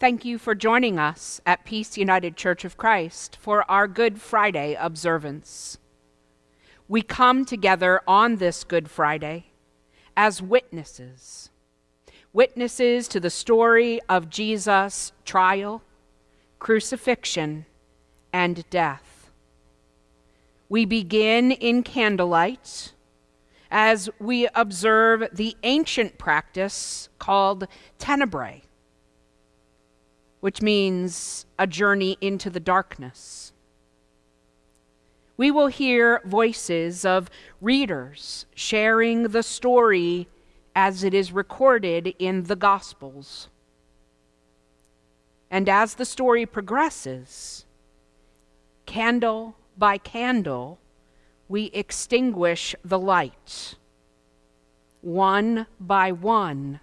Thank you for joining us at Peace United Church of Christ for our Good Friday observance. We come together on this Good Friday as witnesses, witnesses to the story of Jesus' trial, crucifixion, and death. We begin in candlelight as we observe the ancient practice called tenebrae, which means a journey into the darkness. We will hear voices of readers sharing the story as it is recorded in the Gospels. And as the story progresses, candle by candle, we extinguish the light. One by one,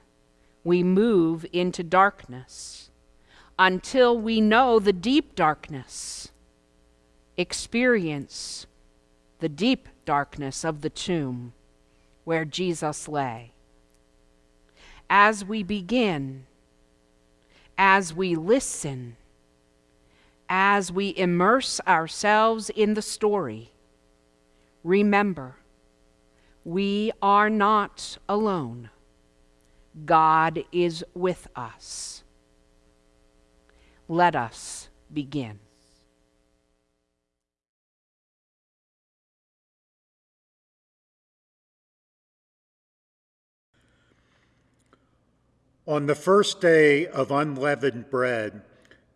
we move into darkness until we know the deep darkness, experience the deep darkness of the tomb where Jesus lay. As we begin, as we listen, as we immerse ourselves in the story, remember, we are not alone. God is with us. Let us begin. On the first day of unleavened bread,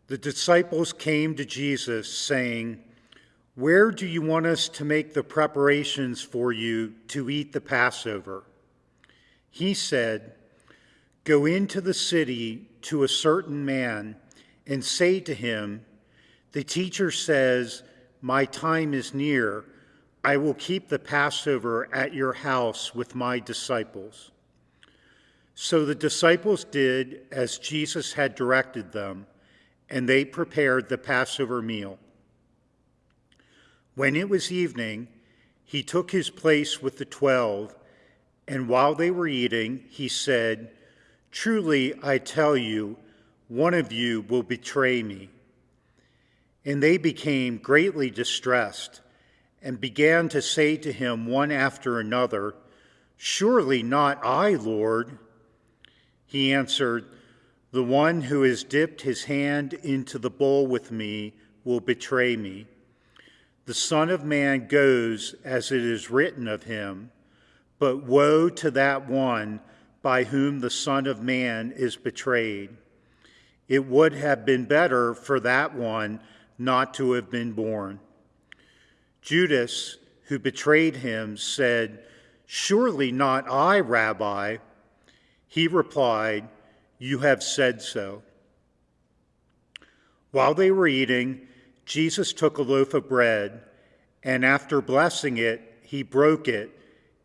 the disciples came to Jesus, saying, Where do you want us to make the preparations for you to eat the Passover? He said, Go into the city to a certain man and say to him, The teacher says, My time is near. I will keep the Passover at your house with my disciples. So the disciples did as Jesus had directed them, and they prepared the Passover meal. When it was evening, he took his place with the twelve, and while they were eating, he said, Truly I tell you, one of you will betray me. And they became greatly distressed and began to say to him one after another, Surely not I, Lord. He answered, The one who has dipped his hand into the bowl with me will betray me. The Son of Man goes as it is written of him, but woe to that one by whom the Son of Man is betrayed. It would have been better for that one not to have been born. Judas, who betrayed him, said, Surely not I, Rabbi. He replied, You have said so. While they were eating, Jesus took a loaf of bread, and after blessing it, he broke it,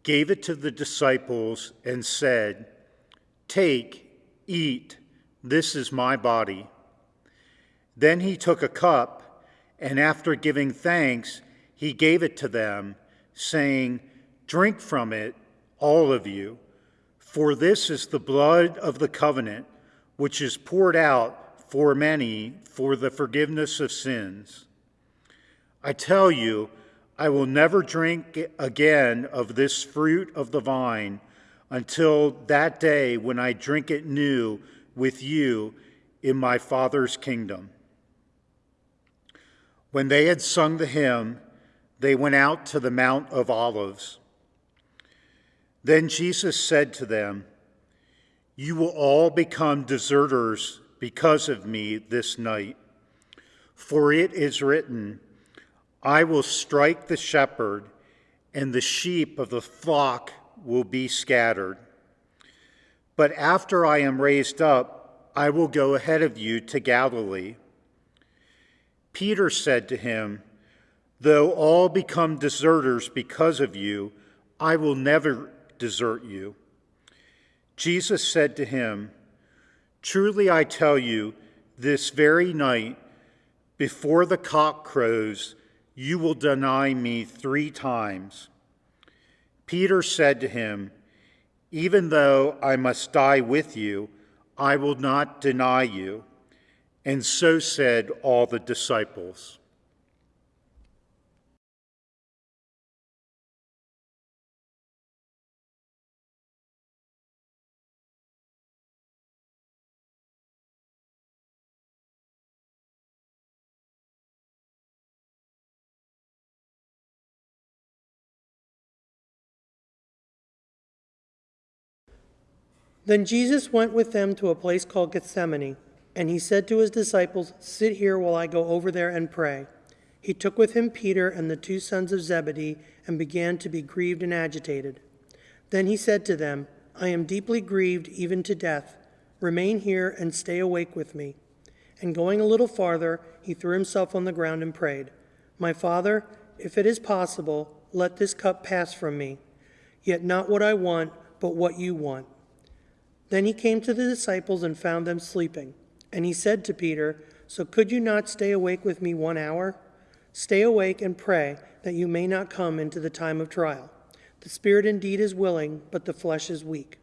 gave it to the disciples, and said, Take, eat, this is my body. Then he took a cup, and after giving thanks, he gave it to them, saying, Drink from it, all of you. For this is the blood of the covenant, which is poured out for many for the forgiveness of sins. I tell you, I will never drink again of this fruit of the vine until that day when I drink it new with you in my Father's kingdom. When they had sung the hymn, they went out to the Mount of Olives. Then Jesus said to them, You will all become deserters because of me this night. For it is written, I will strike the shepherd, and the sheep of the flock will be scattered. But after I am raised up, I will go ahead of you to Galilee. Peter said to him, Though all become deserters because of you, I will never desert you. Jesus said to him, Truly I tell you, this very night, before the cock crows, you will deny me three times. Peter said to him, Even though I must die with you, I will not deny you. And so said all the disciples. Then Jesus went with them to a place called Gethsemane, and he said to his disciples, Sit here while I go over there and pray. He took with him Peter and the two sons of Zebedee and began to be grieved and agitated. Then he said to them, I am deeply grieved even to death. Remain here and stay awake with me. And going a little farther, he threw himself on the ground and prayed, My Father, if it is possible, let this cup pass from me. Yet not what I want, but what you want. Then he came to the disciples and found them sleeping. And he said to Peter, So could you not stay awake with me one hour? Stay awake and pray that you may not come into the time of trial. The spirit indeed is willing, but the flesh is weak.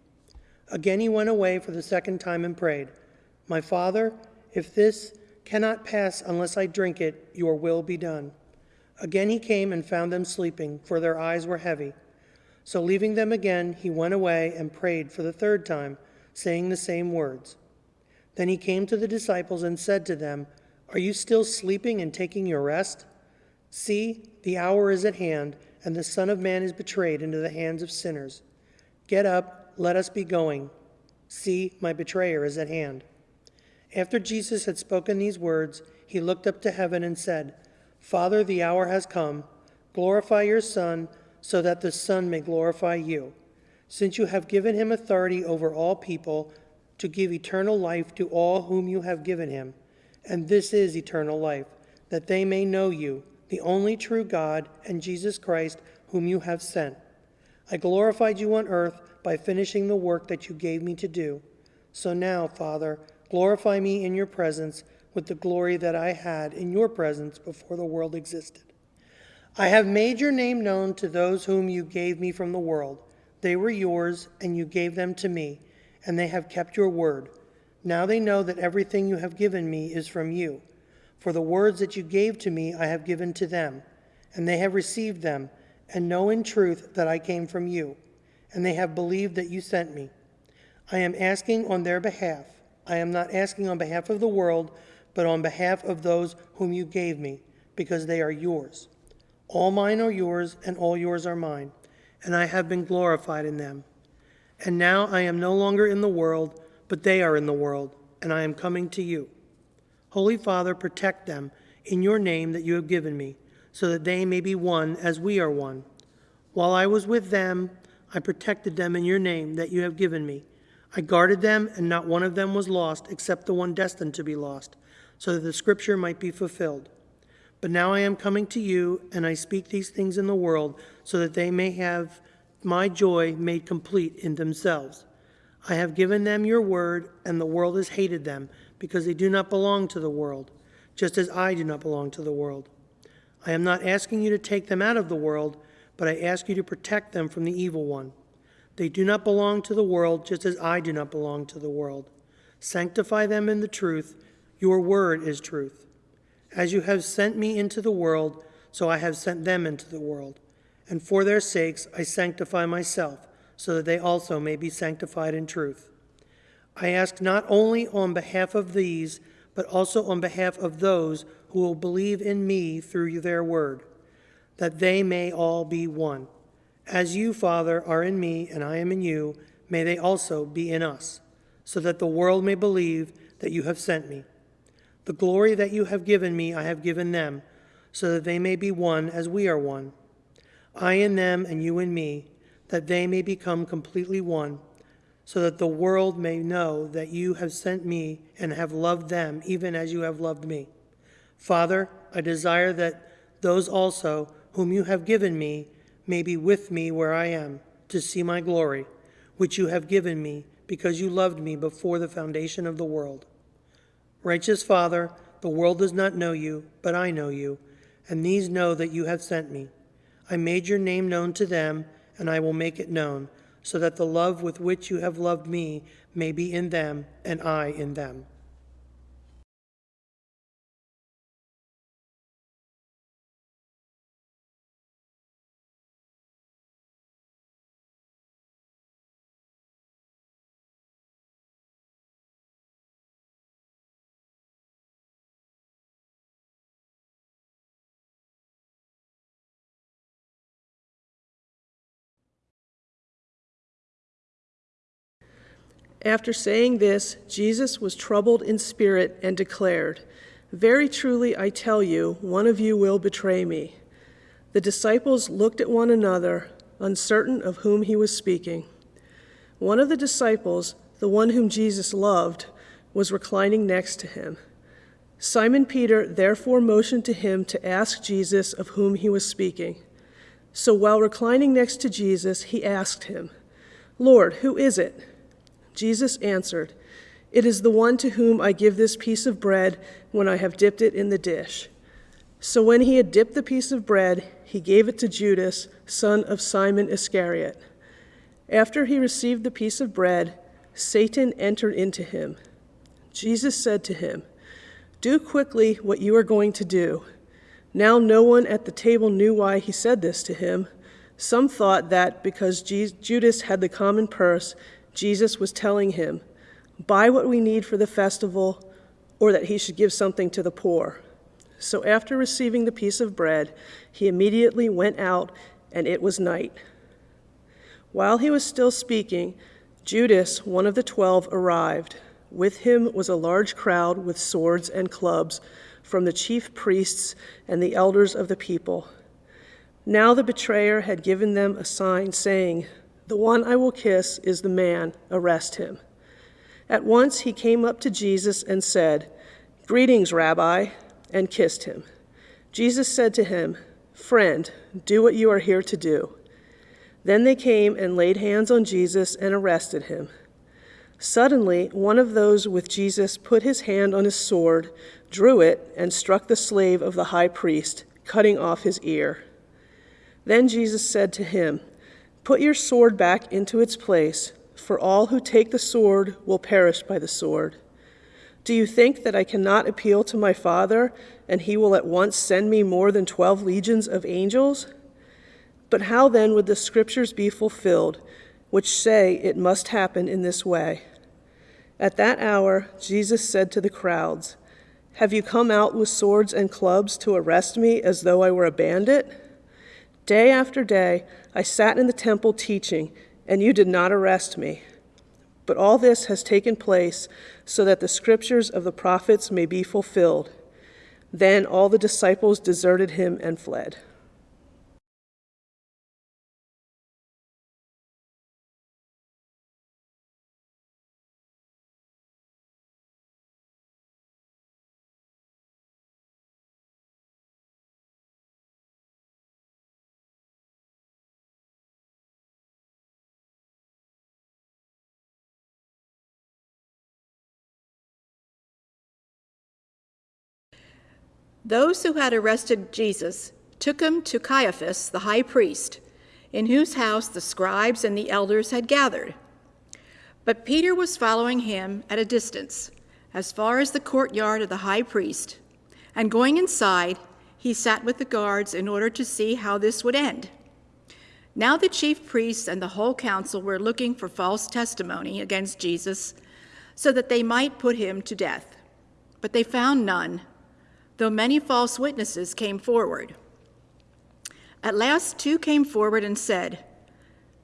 Again he went away for the second time and prayed, My Father, if this cannot pass unless I drink it, your will be done. Again he came and found them sleeping, for their eyes were heavy. So leaving them again, he went away and prayed for the third time saying the same words. Then he came to the disciples and said to them, Are you still sleeping and taking your rest? See, the hour is at hand, and the Son of Man is betrayed into the hands of sinners. Get up, let us be going. See, my betrayer is at hand. After Jesus had spoken these words, he looked up to heaven and said, Father, the hour has come. Glorify your Son, so that the Son may glorify you since you have given him authority over all people to give eternal life to all whom you have given him. And this is eternal life, that they may know you, the only true God, and Jesus Christ, whom you have sent. I glorified you on earth by finishing the work that you gave me to do. So now, Father, glorify me in your presence with the glory that I had in your presence before the world existed. I have made your name known to those whom you gave me from the world. They were yours, and you gave them to me, and they have kept your word. Now they know that everything you have given me is from you. For the words that you gave to me I have given to them, and they have received them, and know in truth that I came from you, and they have believed that you sent me. I am asking on their behalf. I am not asking on behalf of the world, but on behalf of those whom you gave me, because they are yours. All mine are yours, and all yours are mine and I have been glorified in them. And now I am no longer in the world, but they are in the world, and I am coming to you. Holy Father, protect them in your name that you have given me, so that they may be one as we are one. While I was with them, I protected them in your name that you have given me. I guarded them, and not one of them was lost except the one destined to be lost, so that the scripture might be fulfilled. But now I am coming to you, and I speak these things in the world, so that they may have my joy made complete in themselves. I have given them your word, and the world has hated them, because they do not belong to the world, just as I do not belong to the world. I am not asking you to take them out of the world, but I ask you to protect them from the evil one. They do not belong to the world, just as I do not belong to the world. Sanctify them in the truth. Your word is truth. As you have sent me into the world, so I have sent them into the world. And for their sakes I sanctify myself, so that they also may be sanctified in truth. I ask not only on behalf of these, but also on behalf of those who will believe in me through their word, that they may all be one. As you, Father, are in me and I am in you, may they also be in us, so that the world may believe that you have sent me. The glory that you have given me, I have given them, so that they may be one as we are one. I in them and you in me, that they may become completely one, so that the world may know that you have sent me and have loved them even as you have loved me. Father, I desire that those also whom you have given me may be with me where I am, to see my glory, which you have given me because you loved me before the foundation of the world. Righteous Father, the world does not know you, but I know you, and these know that you have sent me. I made your name known to them, and I will make it known, so that the love with which you have loved me may be in them, and I in them. After saying this, Jesus was troubled in spirit and declared, Very truly I tell you, one of you will betray me. The disciples looked at one another, uncertain of whom he was speaking. One of the disciples, the one whom Jesus loved, was reclining next to him. Simon Peter therefore motioned to him to ask Jesus of whom he was speaking. So while reclining next to Jesus, he asked him, Lord, who is it? Jesus answered, It is the one to whom I give this piece of bread when I have dipped it in the dish. So when he had dipped the piece of bread, he gave it to Judas, son of Simon Iscariot. After he received the piece of bread, Satan entered into him. Jesus said to him, Do quickly what you are going to do. Now no one at the table knew why he said this to him. Some thought that because Judas had the common purse, Jesus was telling him, Buy what we need for the festival, or that he should give something to the poor. So after receiving the piece of bread, he immediately went out, and it was night. While he was still speaking, Judas, one of the twelve, arrived. With him was a large crowd with swords and clubs from the chief priests and the elders of the people. Now the betrayer had given them a sign, saying, the one I will kiss is the man, arrest him. At once he came up to Jesus and said, Greetings, Rabbi, and kissed him. Jesus said to him, Friend, do what you are here to do. Then they came and laid hands on Jesus and arrested him. Suddenly, one of those with Jesus put his hand on his sword, drew it, and struck the slave of the high priest, cutting off his ear. Then Jesus said to him, Put your sword back into its place, for all who take the sword will perish by the sword. Do you think that I cannot appeal to my Father, and he will at once send me more than twelve legions of angels? But how then would the scriptures be fulfilled, which say it must happen in this way? At that hour, Jesus said to the crowds, Have you come out with swords and clubs to arrest me as though I were a bandit? Day after day, I sat in the temple teaching, and you did not arrest me. But all this has taken place so that the scriptures of the prophets may be fulfilled. Then all the disciples deserted him and fled. Those who had arrested Jesus took him to Caiaphas, the high priest, in whose house the scribes and the elders had gathered. But Peter was following him at a distance, as far as the courtyard of the high priest, and going inside, he sat with the guards in order to see how this would end. Now the chief priests and the whole council were looking for false testimony against Jesus so that they might put him to death. But they found none though many false witnesses came forward. At last, two came forward and said,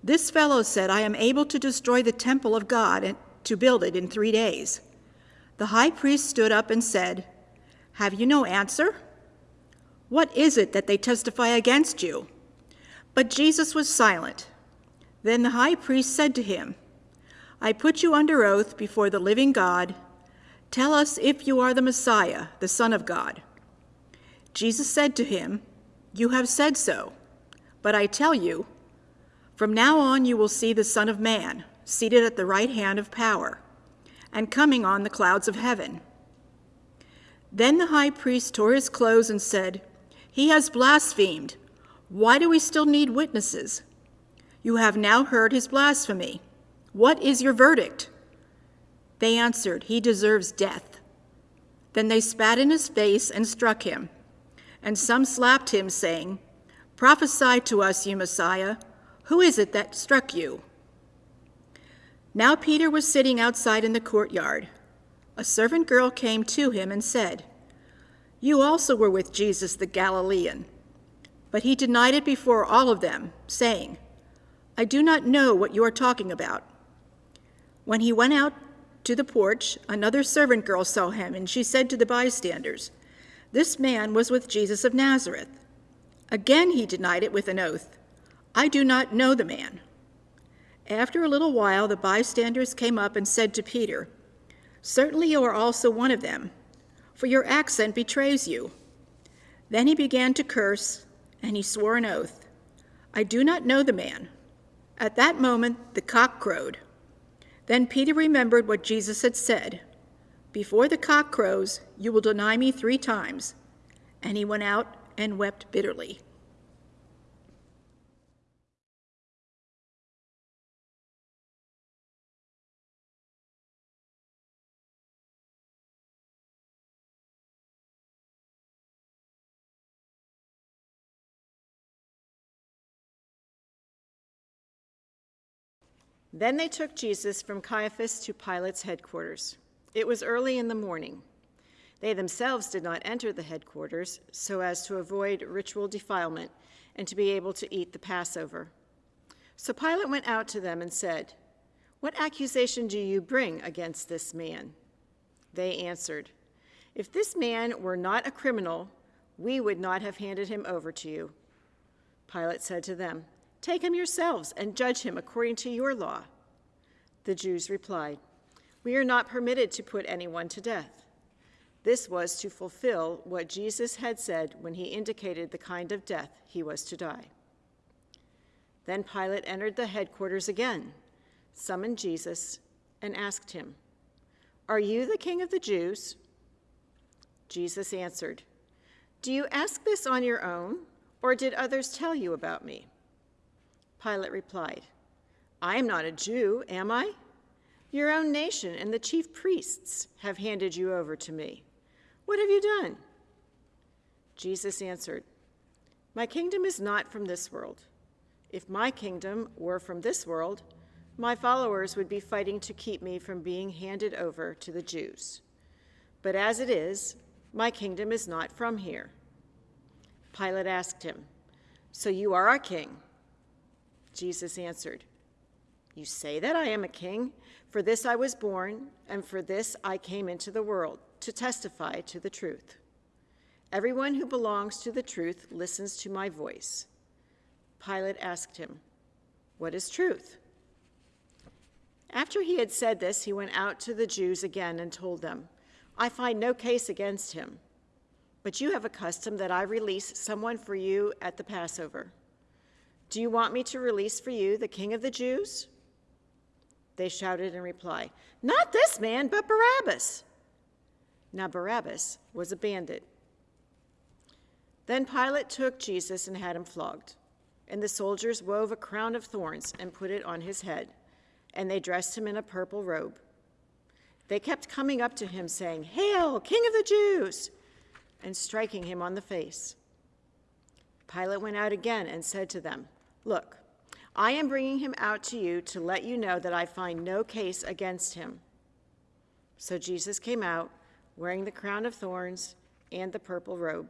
This fellow said, I am able to destroy the temple of God and to build it in three days. The high priest stood up and said, Have you no answer? What is it that they testify against you? But Jesus was silent. Then the high priest said to him, I put you under oath before the living God Tell us if you are the Messiah, the Son of God. Jesus said to him, You have said so. But I tell you, from now on you will see the Son of Man seated at the right hand of power and coming on the clouds of heaven. Then the high priest tore his clothes and said, He has blasphemed. Why do we still need witnesses? You have now heard his blasphemy. What is your verdict? They answered, He deserves death. Then they spat in his face and struck him. And some slapped him, saying, Prophesy to us, you Messiah. Who is it that struck you? Now Peter was sitting outside in the courtyard. A servant girl came to him and said, You also were with Jesus the Galilean. But he denied it before all of them, saying, I do not know what you are talking about. When he went out to the porch, another servant girl saw him, and she said to the bystanders, This man was with Jesus of Nazareth. Again he denied it with an oath, I do not know the man. After a little while, the bystanders came up and said to Peter, Certainly you are also one of them, for your accent betrays you. Then he began to curse, and he swore an oath, I do not know the man. At that moment, the cock crowed. Then Peter remembered what Jesus had said Before the cock crows, you will deny me three times. And he went out and wept bitterly. Then they took Jesus from Caiaphas to Pilate's headquarters. It was early in the morning. They themselves did not enter the headquarters so as to avoid ritual defilement and to be able to eat the Passover. So Pilate went out to them and said, What accusation do you bring against this man? They answered, If this man were not a criminal, we would not have handed him over to you. Pilate said to them, Take him yourselves and judge him according to your law. The Jews replied, We are not permitted to put anyone to death. This was to fulfill what Jesus had said when he indicated the kind of death he was to die. Then Pilate entered the headquarters again, summoned Jesus, and asked him, Are you the king of the Jews? Jesus answered, Do you ask this on your own, or did others tell you about me? Pilate replied, I am not a Jew, am I? Your own nation and the chief priests have handed you over to me. What have you done? Jesus answered, My kingdom is not from this world. If my kingdom were from this world, my followers would be fighting to keep me from being handed over to the Jews. But as it is, my kingdom is not from here. Pilate asked him, So you are our king? Jesus answered, You say that I am a king. For this I was born, and for this I came into the world, to testify to the truth. Everyone who belongs to the truth listens to my voice. Pilate asked him, What is truth? After he had said this, he went out to the Jews again and told them, I find no case against him, but you have a custom that I release someone for you at the Passover. Do you want me to release for you the king of the Jews? They shouted in reply, Not this man, but Barabbas. Now Barabbas was a bandit. Then Pilate took Jesus and had him flogged. And the soldiers wove a crown of thorns and put it on his head, and they dressed him in a purple robe. They kept coming up to him, saying, Hail, King of the Jews! and striking him on the face. Pilate went out again and said to them, Look, I am bringing him out to you to let you know that I find no case against him. So Jesus came out, wearing the crown of thorns and the purple robe.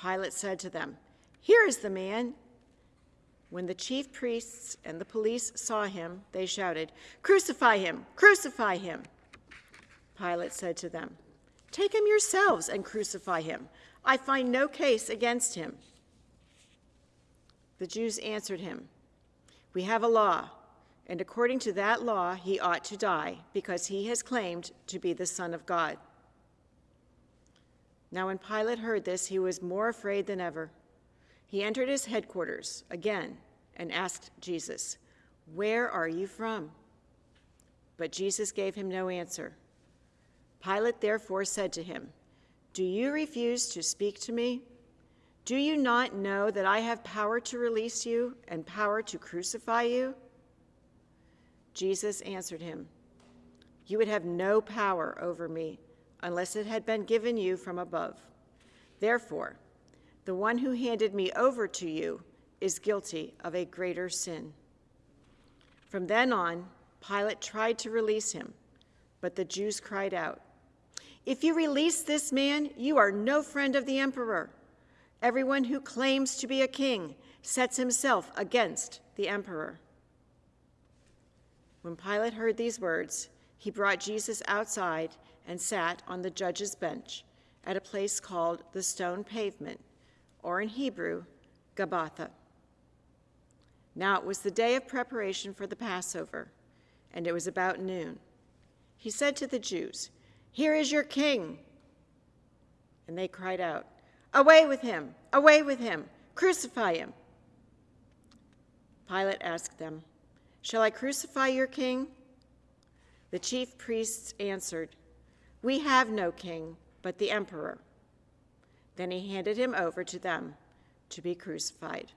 Pilate said to them, Here is the man. When the chief priests and the police saw him, they shouted, Crucify him! Crucify him! Pilate said to them, Take him yourselves and crucify him. I find no case against him. The Jews answered him, We have a law, and according to that law he ought to die, because he has claimed to be the Son of God. Now, when Pilate heard this, he was more afraid than ever. He entered his headquarters again and asked Jesus, Where are you from? But Jesus gave him no answer. Pilate therefore said to him, Do you refuse to speak to me? Do you not know that I have power to release you and power to crucify you? Jesus answered him, You would have no power over me unless it had been given you from above. Therefore, the one who handed me over to you is guilty of a greater sin. From then on, Pilate tried to release him, but the Jews cried out, If you release this man, you are no friend of the emperor. Everyone who claims to be a king sets himself against the emperor. When Pilate heard these words, he brought Jesus outside and sat on the judge's bench at a place called the Stone Pavement, or in Hebrew, Gabbatha. Now it was the day of preparation for the Passover, and it was about noon. He said to the Jews, Here is your king. And they cried out, Away with him! Away with him! Crucify him! Pilate asked them, Shall I crucify your king? The chief priests answered, We have no king but the emperor. Then he handed him over to them to be crucified.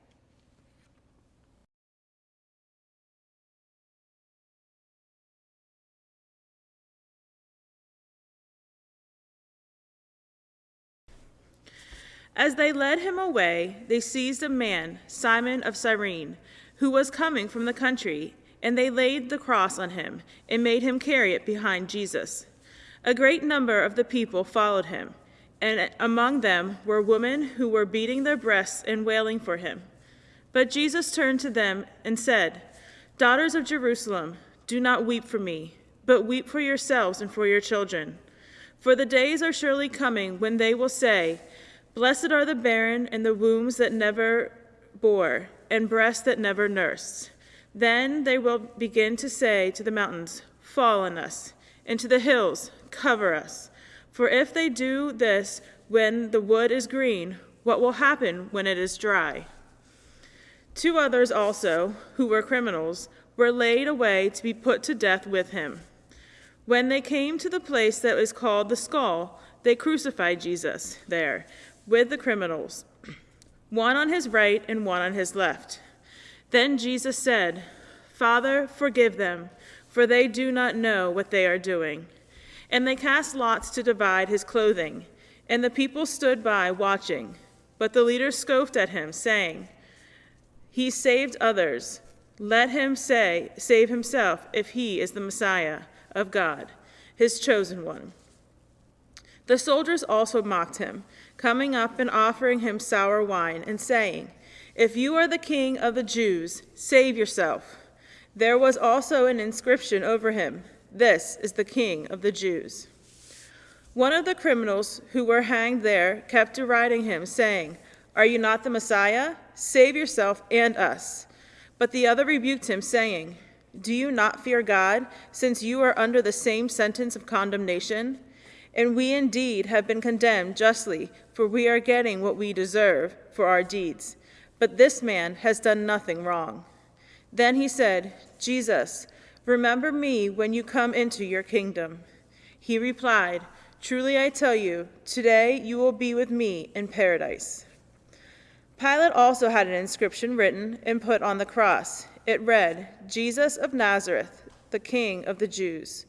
As they led him away, they seized a man, Simon of Cyrene, who was coming from the country, and they laid the cross on him and made him carry it behind Jesus. A great number of the people followed him, and among them were women who were beating their breasts and wailing for him. But Jesus turned to them and said, Daughters of Jerusalem, do not weep for me, but weep for yourselves and for your children. For the days are surely coming when they will say, Blessed are the barren and the wombs that never bore, and breasts that never nursed. Then they will begin to say to the mountains, Fall on us, and to the hills, Cover us. For if they do this when the wood is green, what will happen when it is dry? Two others also, who were criminals, were laid away to be put to death with him. When they came to the place that is called the skull, they crucified Jesus there with the criminals, one on his right and one on his left. Then Jesus said, Father, forgive them, for they do not know what they are doing. And they cast lots to divide his clothing, and the people stood by watching. But the leaders scoffed at him, saying, He saved others. Let him say, save himself if he is the Messiah of God, his chosen one. The soldiers also mocked him coming up and offering him sour wine, and saying, If you are the king of the Jews, save yourself. There was also an inscription over him This is the king of the Jews. One of the criminals who were hanged there kept deriding him, saying, Are you not the Messiah? Save yourself and us. But the other rebuked him, saying, Do you not fear God, since you are under the same sentence of condemnation? And we indeed have been condemned justly, for we are getting what we deserve for our deeds. But this man has done nothing wrong. Then he said, Jesus, remember me when you come into your kingdom. He replied, Truly I tell you, today you will be with me in paradise. Pilate also had an inscription written and put on the cross. It read, Jesus of Nazareth, the King of the Jews.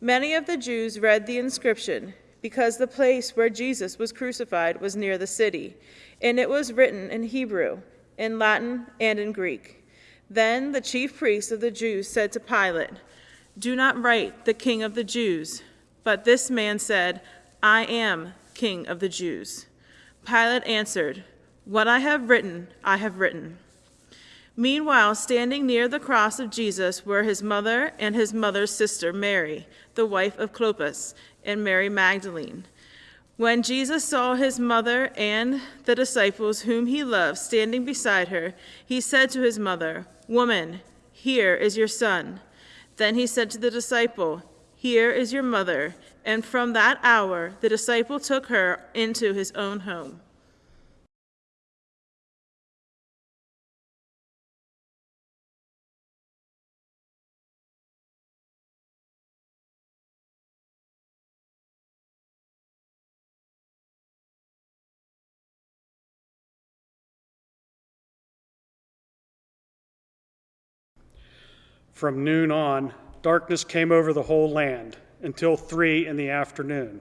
Many of the Jews read the inscription because the place where Jesus was crucified was near the city, and it was written in Hebrew, in Latin, and in Greek. Then the chief priests of the Jews said to Pilate, Do not write the King of the Jews. But this man said, I am King of the Jews. Pilate answered, What I have written, I have written. Meanwhile, standing near the cross of Jesus were his mother and his mother's sister, Mary, the wife of Clopas, and Mary Magdalene. When Jesus saw his mother and the disciples whom he loved standing beside her, he said to his mother, Woman, here is your son. Then he said to the disciple, Here is your mother. And from that hour, the disciple took her into his own home. From noon on, darkness came over the whole land until three in the afternoon.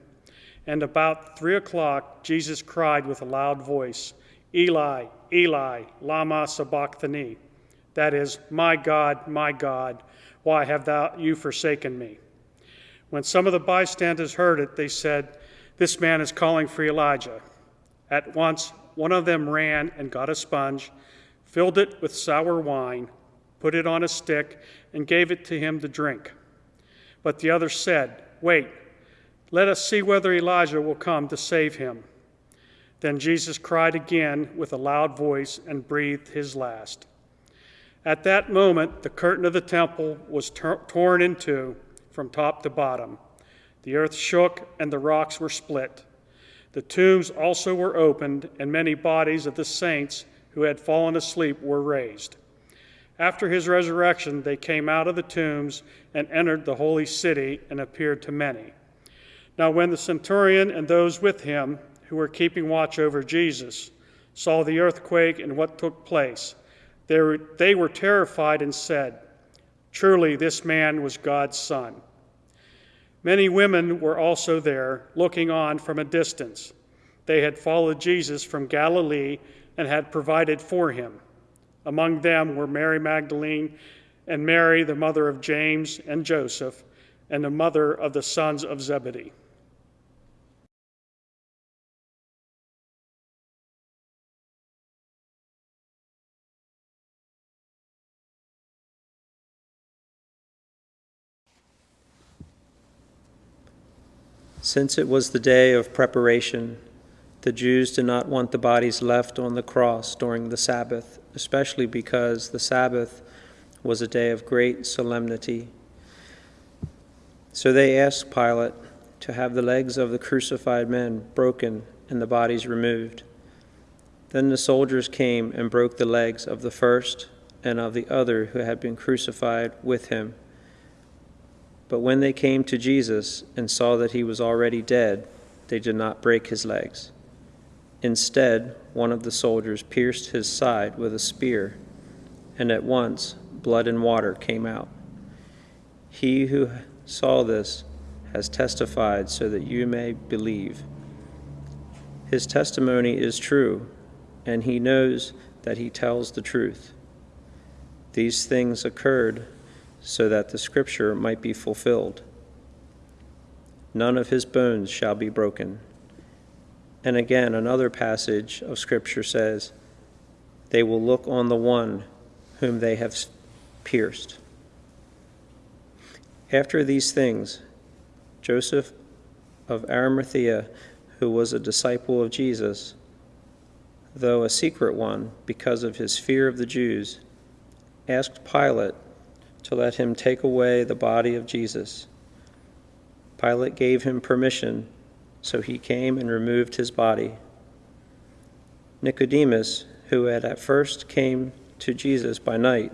And about three o'clock, Jesus cried with a loud voice, Eli, Eli, Lama Sabachthani. That is, My God, my God, why have thou you forsaken me? When some of the bystanders heard it, they said, This man is calling for Elijah. At once, one of them ran and got a sponge, filled it with sour wine, put it on a stick, and gave it to him to drink. But the other said, Wait, let us see whether Elijah will come to save him. Then Jesus cried again with a loud voice and breathed his last. At that moment, the curtain of the temple was torn in two from top to bottom. The earth shook and the rocks were split. The tombs also were opened, and many bodies of the saints who had fallen asleep were raised. After his resurrection, they came out of the tombs and entered the holy city and appeared to many. Now, when the centurion and those with him who were keeping watch over Jesus saw the earthquake and what took place, they were, they were terrified and said, Truly, this man was God's son. Many women were also there, looking on from a distance. They had followed Jesus from Galilee and had provided for him. Among them were Mary Magdalene and Mary, the mother of James and Joseph, and the mother of the sons of Zebedee. Since it was the day of preparation, the Jews did not want the bodies left on the cross during the Sabbath, especially because the Sabbath was a day of great solemnity. So they asked Pilate to have the legs of the crucified men broken and the bodies removed. Then the soldiers came and broke the legs of the first and of the other who had been crucified with him. But when they came to Jesus and saw that he was already dead, they did not break his legs. Instead, one of the soldiers pierced his side with a spear, and at once blood and water came out. He who saw this has testified so that you may believe. His testimony is true, and he knows that he tells the truth. These things occurred so that the scripture might be fulfilled. None of his bones shall be broken. And again, another passage of scripture says, They will look on the one whom they have pierced. After these things, Joseph of Arimathea, who was a disciple of Jesus, though a secret one because of his fear of the Jews, asked Pilate to let him take away the body of Jesus. Pilate gave him permission, so he came and removed his body. Nicodemus, who had at first came to Jesus by night,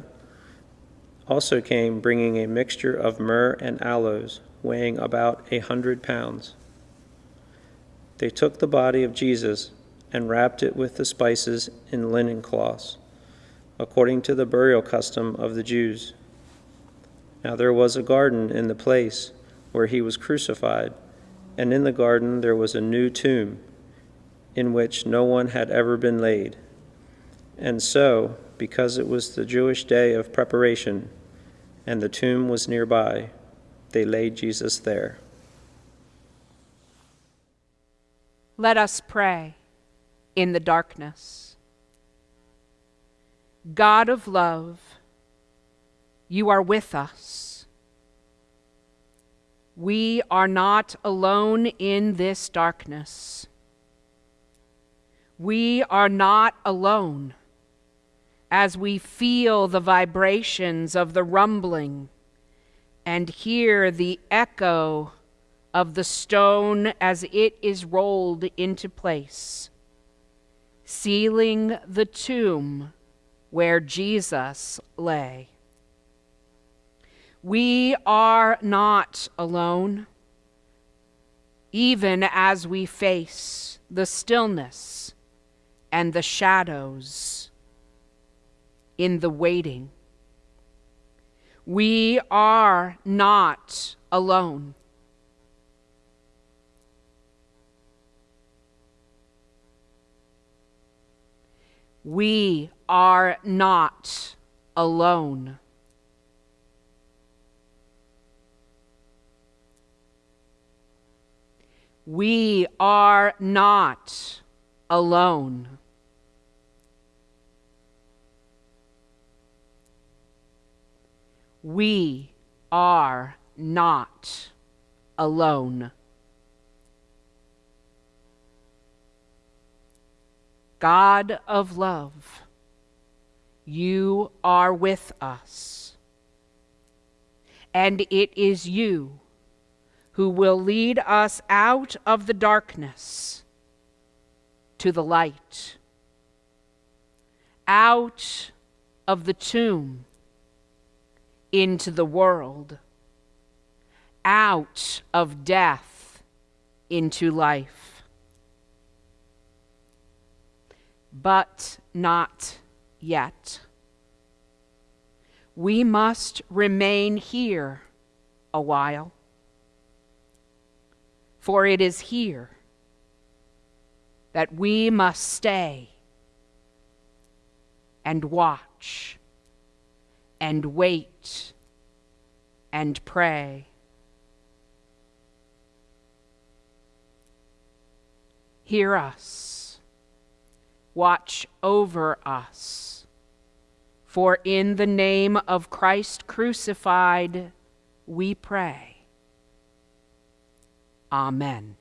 also came bringing a mixture of myrrh and aloes, weighing about a hundred pounds. They took the body of Jesus and wrapped it with the spices in linen cloths, according to the burial custom of the Jews. Now there was a garden in the place where he was crucified, and in the garden there was a new tomb in which no one had ever been laid. And so, because it was the Jewish day of preparation, and the tomb was nearby, they laid Jesus there. Let us pray in the darkness. God of love, you are with us. We are not alone in this darkness. We are not alone as we feel the vibrations of the rumbling and hear the echo of the stone as it is rolled into place, sealing the tomb where Jesus lay. We are not alone, even as we face the stillness and the shadows in the waiting. We are not alone. We are not alone. We are not alone. we are not alone. God of love, you are with us. And it is you who will lead us out of the darkness to the light, out of the tomb into the world, out of death into life. But not yet. We must remain here a while, for it is here that we must stay and watch and wait and pray. Hear us, watch over us, for in the name of Christ crucified we pray. Amen.